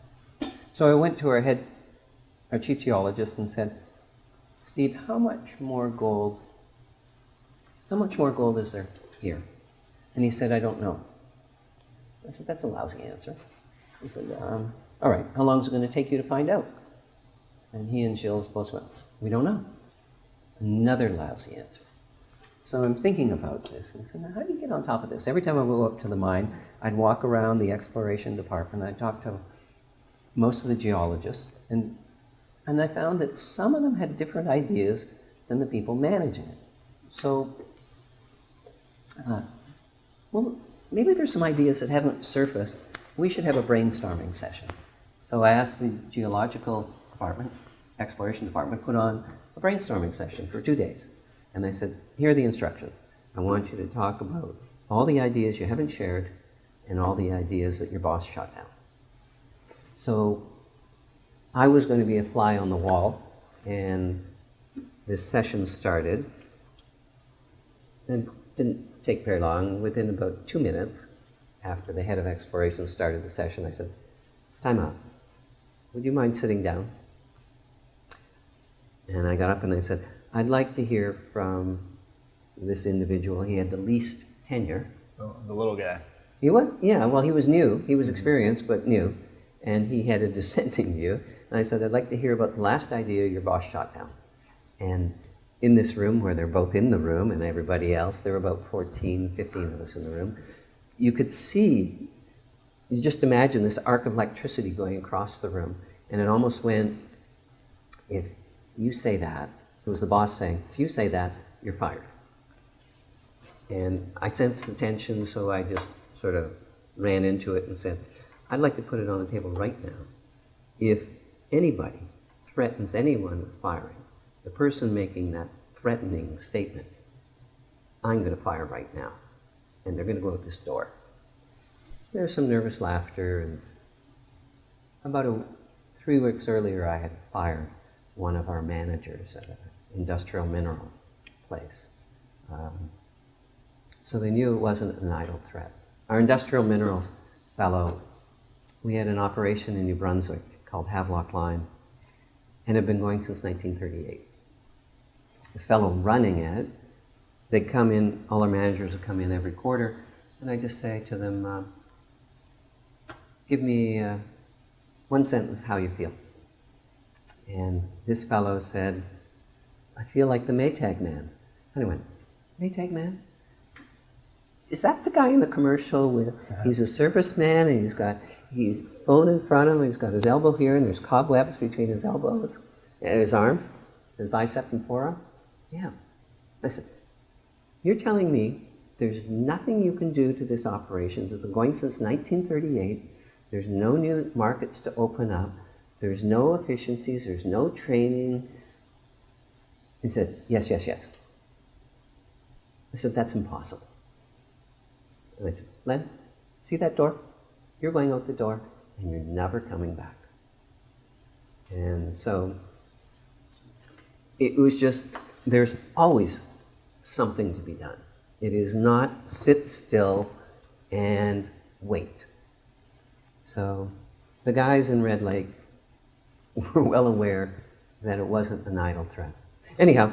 So I went to our head, our chief geologist, and said, Steve, how much more gold, how much more gold is there here? And he said, I don't know. I said, that's a lousy answer. He said, um, all right, how long is it going to take you to find out? And he and Gilles both went, we don't know. Another lousy answer. So I'm thinking about this. And I said, how do you get on top of this? Every time I go up to the mine, I'd walk around the exploration department, I'd talk to most of the geologists, and and I found that some of them had different ideas than the people managing it. So, uh, well, maybe there's some ideas that haven't surfaced. We should have a brainstorming session. So I asked the geological department, exploration department, put on a brainstorming session for two days. And I said, here are the instructions. I want you to talk about all the ideas you haven't shared and all the ideas that your boss shot down. So I was going to be a fly on the wall, and this session started. And didn't take very long. Within about two minutes, after the head of exploration started the session, I said, Time out. Would you mind sitting down? And I got up and I said, I'd like to hear from this individual. He had the least tenure. The, the little guy. He was, yeah, well, he was new. He was experienced, but new. And he had a <laughs> dissenting view. And I said, I'd like to hear about the last idea your boss shot down. And in this room, where they're both in the room and everybody else, there were about 14, 15 of us in the room, you could see, you just imagine this arc of electricity going across the room. And it almost went, if you say that, it was the boss saying, if you say that, you're fired. And I sensed the tension, so I just sort of ran into it and said, I'd like to put it on the table right now. If anybody threatens anyone with firing, the person making that threatening statement, I'm going to fire right now. And they're going to go out this door. There's some nervous laughter. And about a, three weeks earlier, I had fired one of our managers at an industrial mineral place. Um, so they knew it wasn't an idle threat. Our industrial minerals fellow, we had an operation in New Brunswick called Havelock Lime, and had been going since 1938. The fellow running it, they come in, all our managers would come in every quarter, and I just say to them, uh, give me uh, one sentence how you feel. And this fellow said, I feel like the Maytag man. And I went, Maytag man? Is that the guy in the commercial with, he's a serviceman and he's got, he's phone in front of him, he's got his elbow here and there's cobwebs between his elbows, his arms, his bicep and forearm? Yeah. I said, you're telling me there's nothing you can do to this operation. It's been going since 1938. There's no new markets to open up. There's no efficiencies. There's no training. He said, yes, yes, yes. I said, that's impossible. And I said, Len, see that door? You're going out the door and you're never coming back. And so it was just, there's always something to be done. It is not sit still and wait. So the guys in Red Lake <laughs> were well aware that it wasn't an idle threat. Anyhow,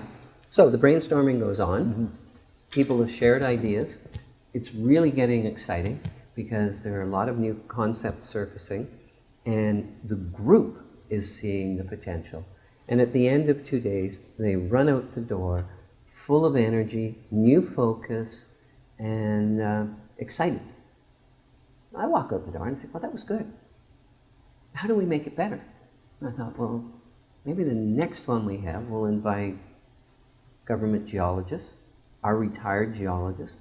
so the brainstorming goes on. Mm -hmm. People have shared ideas. It's really getting exciting because there are a lot of new concepts surfacing and the group is seeing the potential. And at the end of two days, they run out the door full of energy, new focus, and uh, excited. I walk out the door and think, well, that was good. How do we make it better? And I thought, well, maybe the next one we have, we'll invite government geologists, our retired geologists.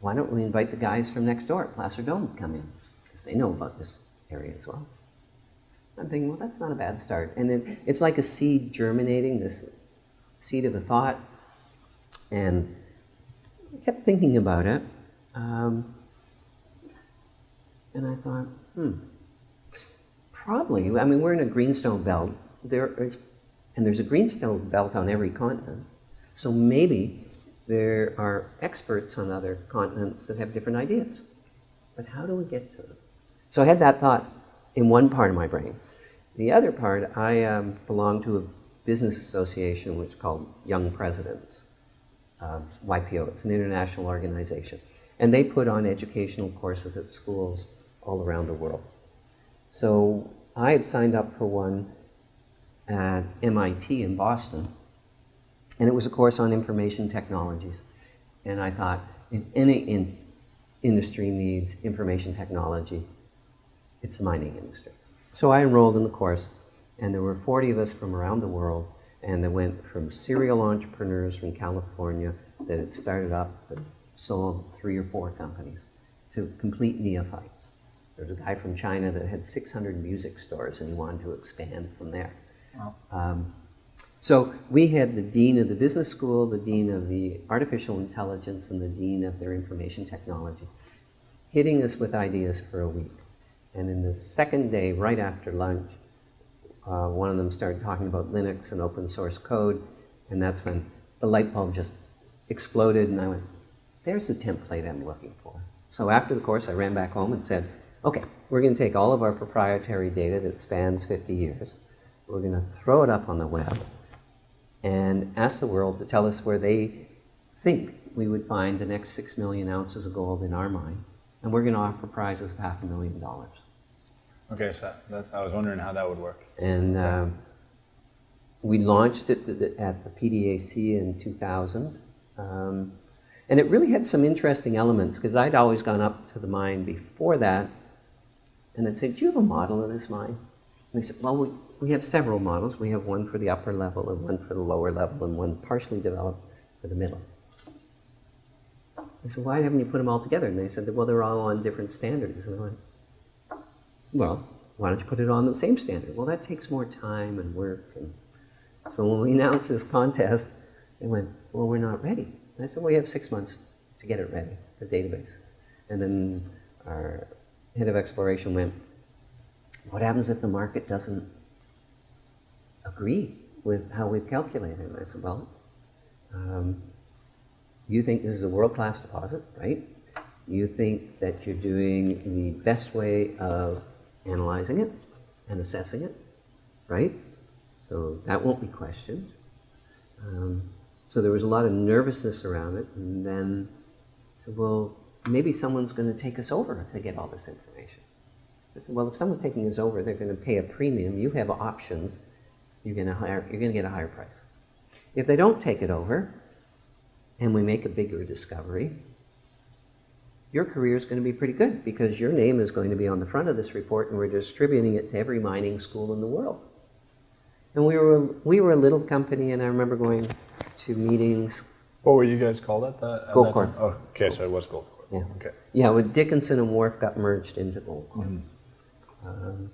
Why don't we invite the guys from next door at Placer Dome to come in? Because they know about this area as well. I'm thinking, well, that's not a bad start. And then it's like a seed germinating, this seed of a thought. And I kept thinking about it. Um, and I thought, hmm, probably. I mean, we're in a greenstone belt. There is, and there's a greenstone belt on every continent. So maybe there are experts on other continents that have different ideas. But how do we get to them? So I had that thought in one part of my brain. The other part, I um, belong to a business association which is called Young Presidents uh, YPO. It's an international organization. And they put on educational courses at schools all around the world. So I had signed up for one at MIT in Boston, and it was a course on information technologies. And I thought, if any in industry needs information technology, it's the mining industry. So I enrolled in the course, and there were 40 of us from around the world, and they went from serial entrepreneurs from California that had started up and sold three or four companies to complete neophytes. There was a guy from China that had 600 music stores and he wanted to expand from there. Wow. Um, so we had the dean of the business school, the dean of the artificial intelligence, and the dean of their information technology hitting us with ideas for a week. And in the second day, right after lunch, uh, one of them started talking about Linux and open source code, and that's when the light bulb just exploded, and I went, there's the template I'm looking for. So after the course, I ran back home and said, okay, we're going to take all of our proprietary data that spans 50 years, we're going to throw it up on the web, and ask the world to tell us where they think we would find the next six million ounces of gold in our mine, and we're going to offer prizes of half a million dollars. Okay, so that's, I was wondering how that would work. And um, we launched it at the PDAC in 2000. Um, and it really had some interesting elements because I'd always gone up to the mine before that and I'd say, Do you have a model of this mine? And they said, Well, we, we have several models. We have one for the upper level and one for the lower level and one partially developed for the middle. I said, Why haven't you put them all together? And they said, Well, they're all on different standards. And I went, well, why don't you put it on the same standard? Well, that takes more time and work. And so when we announced this contest, they went, well, we're not ready. And I said, well, we have six months to get it ready, the database. And then our head of exploration went, what happens if the market doesn't agree with how we've calculated? And I said, well, um, you think this is a world-class deposit, right? You think that you're doing the best way of analyzing it and assessing it, right? So that won't be questioned. Um, so there was a lot of nervousness around it, and then I said, well, maybe someone's going to take us over if they get all this information. I said, well, if someone's taking us over, they're going to pay a premium. You have options. You're going to hire. You're going to get a higher price. If they don't take it over, and we make a bigger discovery, your career is going to be pretty good because your name is going to be on the front of this report and we're distributing it to every mining school in the world. And we were, we were a little company and I remember going to meetings. What were you guys called at that? at that Goldcorp. Oh, okay, so it was Goldcorp. Yeah. Okay. Yeah, when Dickenson and Wharf got merged into Goldcorp um,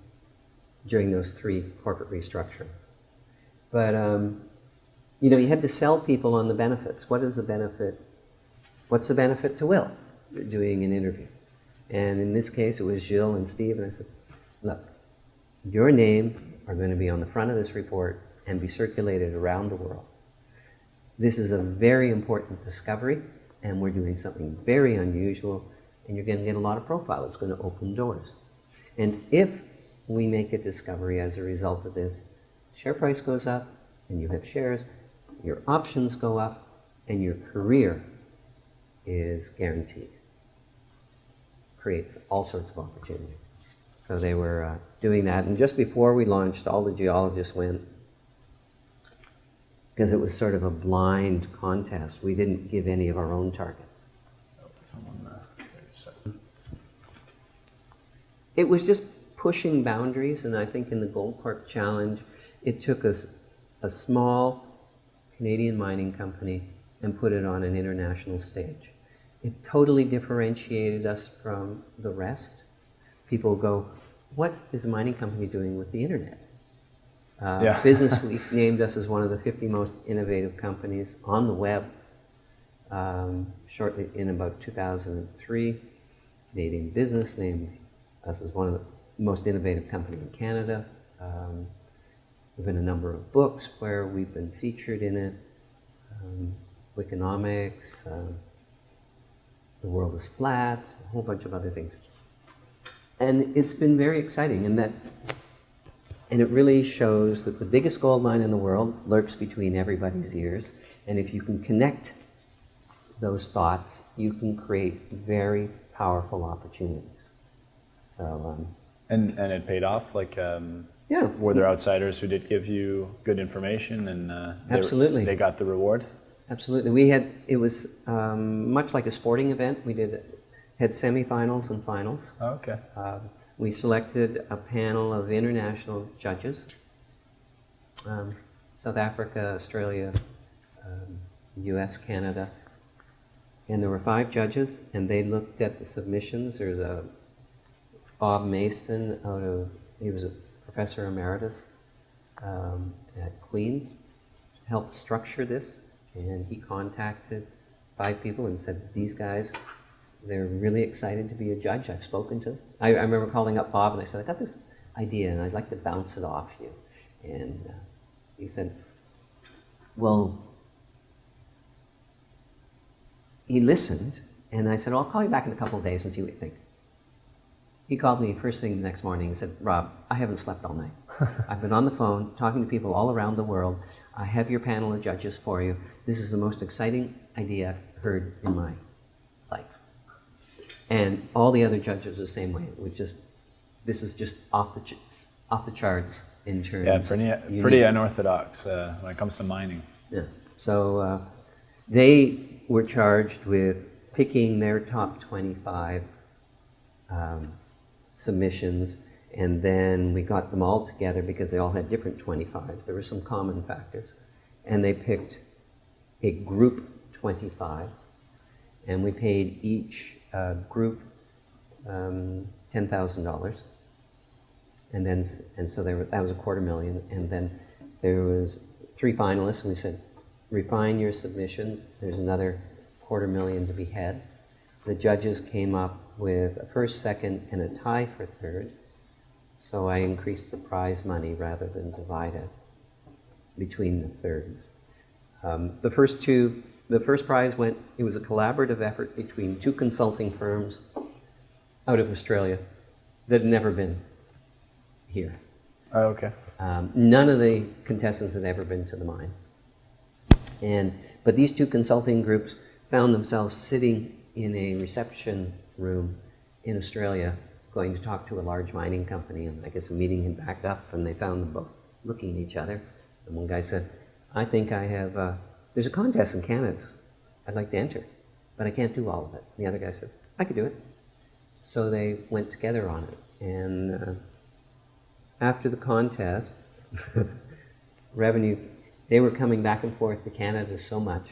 during those three corporate restructuring. But, um, you know, you had to sell people on the benefits. What is the benefit? What's the benefit to Will? Doing an interview. And in this case, it was Jill and Steve, and I said, look, your name are going to be on the front of this report and be circulated around the world. This is a very important discovery, and we're doing something very unusual, and you're going to get a lot of profile. It's going to open doors. And if we make a discovery as a result of this, share price goes up, and you have shares, your options go up, and your career is guaranteed creates all sorts of opportunity. So they were uh, doing that, and just before we launched, all the geologists went because it was sort of a blind contest. We didn't give any of our own targets. It was just pushing boundaries, and I think in the Goldcorp Challenge, it took us a small Canadian mining company and put it on an international stage. It totally differentiated us from the rest. People go, what is a mining company doing with the internet? Uh, Yeah. <laughs> Business Week named us as one of the 50 most innovative companies on the web um, shortly in about 2003. Canadian Business named us as one of the most innovative company in Canada. Um, there've been a number of books where we've been featured in it. Um, um, The World is Flat, a whole bunch of other things. And it's been very exciting in that, and it really shows that the biggest gold mine in the world lurks between everybody's ears. And if you can connect those thoughts, you can create very powerful opportunities. So, um, And and it paid off. Like, um, yeah. were there outsiders who did give you good information and uh, they, Absolutely. they got the reward? Absolutely. We had, it was um, much like a sporting event. We did, had semifinals and finals. Oh, okay. Um, we selected a panel of international judges um, South Africa, Australia, um, US, Canada. And there were five judges, and they looked at the submissions, or the Bob Mason out of, he was a professor emeritus um, at Queen's, helped structure this, and he contacted five people and said, these guys they're really excited to be a judge. I've spoken to them. I, I remember calling up Bob and I said, I got this idea and I'd like to bounce it off you. And uh, he said, Well, he listened and I said, well, I'll call you back in a couple of days and see what you think. He called me first thing the next morning and said, Rob, I haven't slept all night. <laughs> I've been on the phone talking to people all around the world. I have your panel of judges for you. This is the most exciting idea I've heard in my life. And all the other judges are the same way. We just, this is just off the, ch- off the charts in terms. Yeah, pretty pretty unorthodox uh, when it comes to mining. Yeah. So uh, they were charged with picking their top 25 um, submissions, and then we got them all together because they all had different 25s. There were some common factors. And they picked a group 25, and we paid each uh, group um, $10,000 and then and so there were, that was a quarter million. And then there was three finalists and we said refine your submissions. There's another quarter million to be had. The judges came up with a first second and a tie for third so i increased the prize money rather than divide it between the thirds um, the first two the first prize went it was a collaborative effort between two consulting firms out of australia that had never been here Oh, okay. um, none of the contestants had ever been to the mine. And, but these two consulting groups found themselves sitting in a reception room in Australia going to talk to a large mining company. And I guess a meeting had backed up and they found them both looking at each other. And one guy said, I think I have, uh, there's a contest in Canada. I'd like to enter, but I can't do all of it. And the other guy said, I could do it. So they went together on it. And uh, after the contest, <laughs> revenue, they were coming back and forth to Canada so much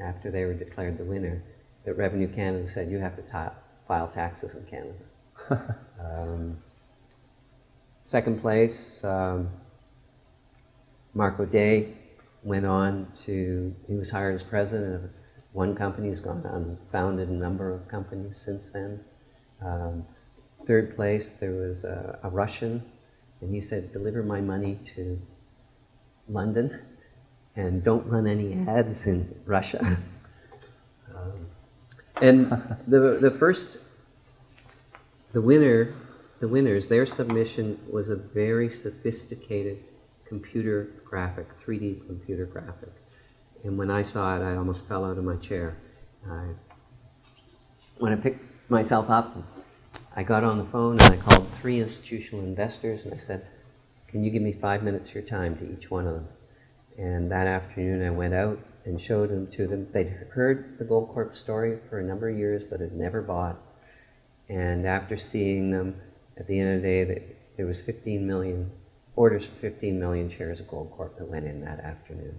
after they were declared the winner that Revenue Canada said you have to file taxes in Canada. Um, second place, um, Mark O'Dea went on to, he was hired as president of one company, he's gone on and founded a number of companies since then. Um, third place, there was a, a Russian and he said, deliver my money to London and don't run any ads in Russia. <laughs> um, and the, the first, the winner, the winners, their submission was a very sophisticated computer graphic, 3D computer graphic. And when I saw it, I almost fell out of my chair. I, when I picked myself up, I got on the phone and I called three institutional investors and I said, Can you give me five minutes of your time to each one of them? And that afternoon I went out and showed them to them. They'd heard the Goldcorp story for a number of years but had never bought. And after seeing them, at the end of the day, there was 15 million orders for 15 million shares of Goldcorp that went in that afternoon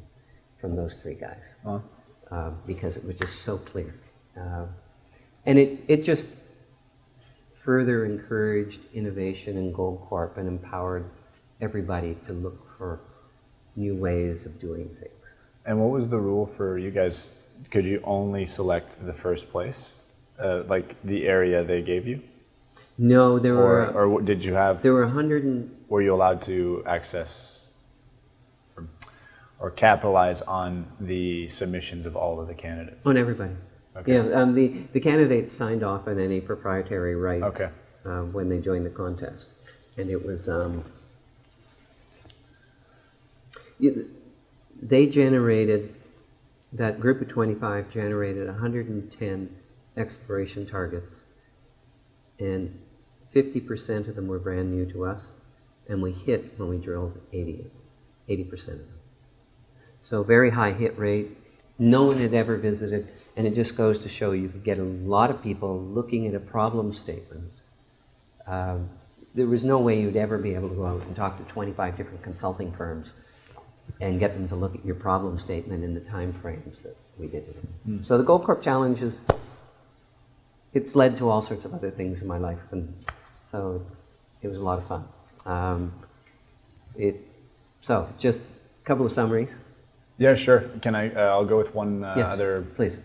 from those three guys Huh? uh, because it was just so clear. Uh, and it, it just further encouraged innovation in Goldcorp and empowered everybody to look for new ways of doing things. And what was the rule for you guys? Could you only select the first place, uh, like the area they gave you, No, there or were or did you have? there were 100 and Were you allowed to access or, or capitalize on the submissions of all of the candidates? on everybody. Okay. Yeah, um, the, the candidates signed off on any proprietary rights Okay. uh, when they joined the contest. And it was, um, they generated, that group of 25 generated 110 exploration targets. And 50% of them were brand new to us, and we hit when we drilled 80, 80% of them. So very high hit rate. No one had ever visited, and it just goes to show you could get a lot of people looking at a problem statement. Um, there was no way you'd ever be able to go out and talk to 25 different consulting firms and get them to look at your problem statement in the time frames that we did it in. So the Goldcorp Challenge is, it's led to all sorts of other things in my life, and so it was a lot of fun. Um, it, so just a couple of summaries. Yeah, sure. Can I? Uh, I'll go with one uh, Yes, other please.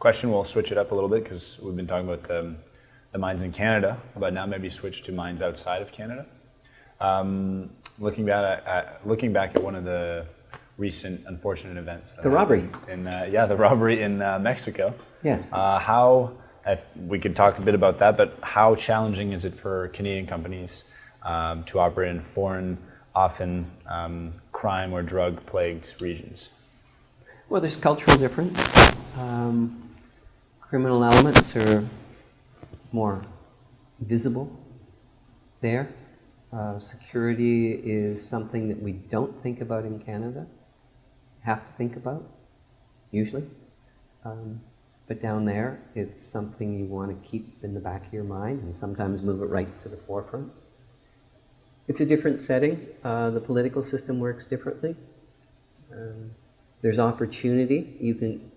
question. We'll switch it up a little bit because we've been talking about the, the mines in Canada, but now maybe switch to mines outside of Canada. Um, looking back at looking back at one of the recent unfortunate events. The robbery. In uh, yeah, the <laughs> robbery in uh, Mexico. Yes. Uh, how if we could talk a bit about that, but how challenging is it for Canadian companies um, to operate in foreign, often um, crime or drug plagued regions? Well, there's cultural difference. Um, criminal elements are more visible there. Uh, security is something that we don't think about in Canada, have to think about, usually. Um, but down there, it's something you want to keep in the back of your mind and sometimes move it right to the forefront. It's a different setting. Uh, the political system works differently. Um, there's opportunity. You can,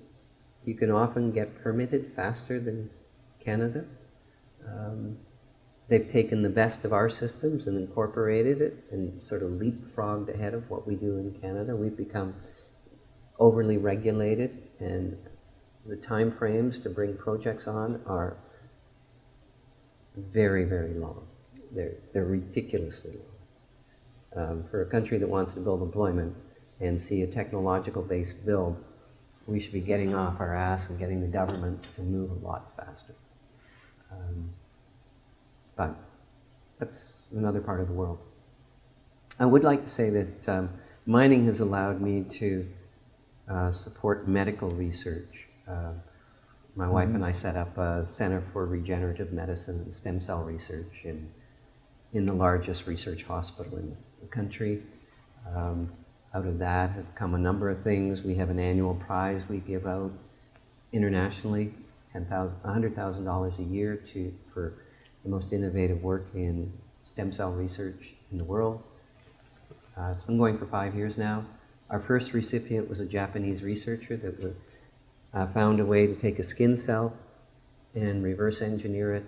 you can often get permitted faster than Canada. Um, they've taken the best of our systems and incorporated it and sort of leapfrogged ahead of what we do in Canada. We've become overly regulated and the time frames to bring projects on are very, very long. They're, they're ridiculously long. Um, for a country that wants to build employment and see a technological based build, we should be getting off our ass and getting the government to move a lot faster. Um, but that's another part of the world. I would like to say that um, mining has allowed me to uh, support medical research. Uh, my wife and I set up a Center for Regenerative Medicine and Stem Cell Research in, in the largest research hospital in the country. Um, out of that have come a number of things. We have an annual prize we give out internationally, $100,000 a year to, for the most innovative work in stem cell research in the world. Uh, it's been going for five years now. Our first recipient was a Japanese researcher that was, uh, found a way to take a skin cell and reverse engineer it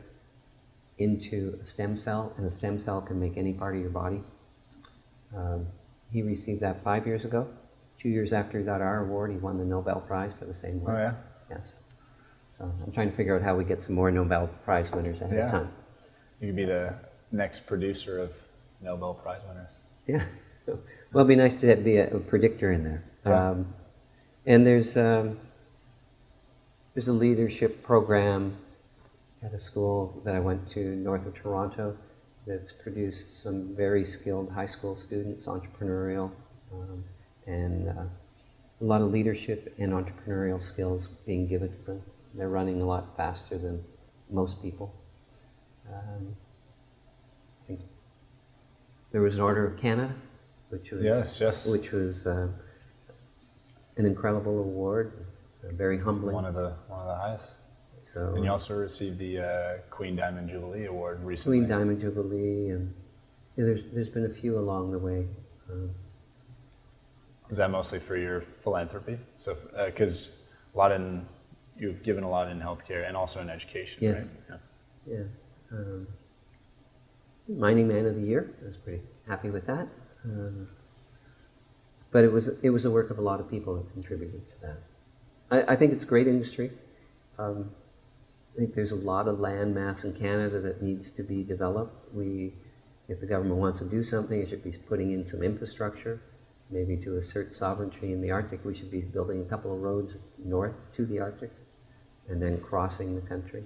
into a stem cell, and a stem cell can make any part of your body. Um, he received that five years ago. Two years after he got our award, he won the Nobel Prize for the same work. Oh yeah. Yes. So I'm trying to figure out how we get some more Nobel Prize winners ahead Yeah. of time. You could be the next producer of Nobel Prize winners. Yeah. <laughs> Well, it'd be nice to be a, a predictor in there. Yeah. Um, and there's um, there's a leadership program at a school that I went to north of Toronto that's produced some very skilled high school students, entrepreneurial, um, and uh, a lot of leadership and entrepreneurial skills being given to them. They're running a lot faster than most people. Um, I think there was an Order of Canada, which was Yes, yes. which was uh, an incredible award, very humbling. One of the one of the highest. so And you also received the uh, Queen Diamond Jubilee Award recently. Queen Diamond Jubilee, and yeah, there's there's been a few along the way. Um, Is that mostly for your philanthropy? So, because a lot in you've given a lot in healthcare and also in education, Yeah. right? Yeah. yeah, um, Mining Man of the Year. I was pretty happy with that. Um, but it was it was the work of a lot of people that contributed to that. I, I think it's a great industry. Um, I think there's a lot of land mass in Canada that needs to be developed. We, if the government wants to do something, it should be putting in some infrastructure. Maybe to assert sovereignty in the Arctic, we should be building a couple of roads north to the Arctic and then crossing the country.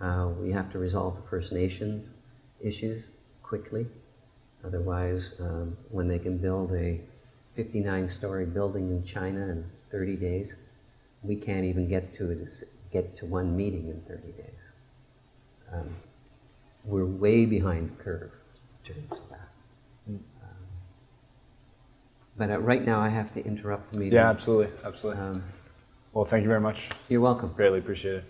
Uh, we have to resolve the First Nations issues quickly. Otherwise, um, when they can build a 59 story building in China in 30 days, we can't even get to, it, get to one meeting in 30 days. Um, we're way behind the curve in terms of that. Um, but uh, right now, I have to interrupt the meeting. Yeah, absolutely, absolutely. Um, well, thank you very much. you're welcome. Greatly appreciate it.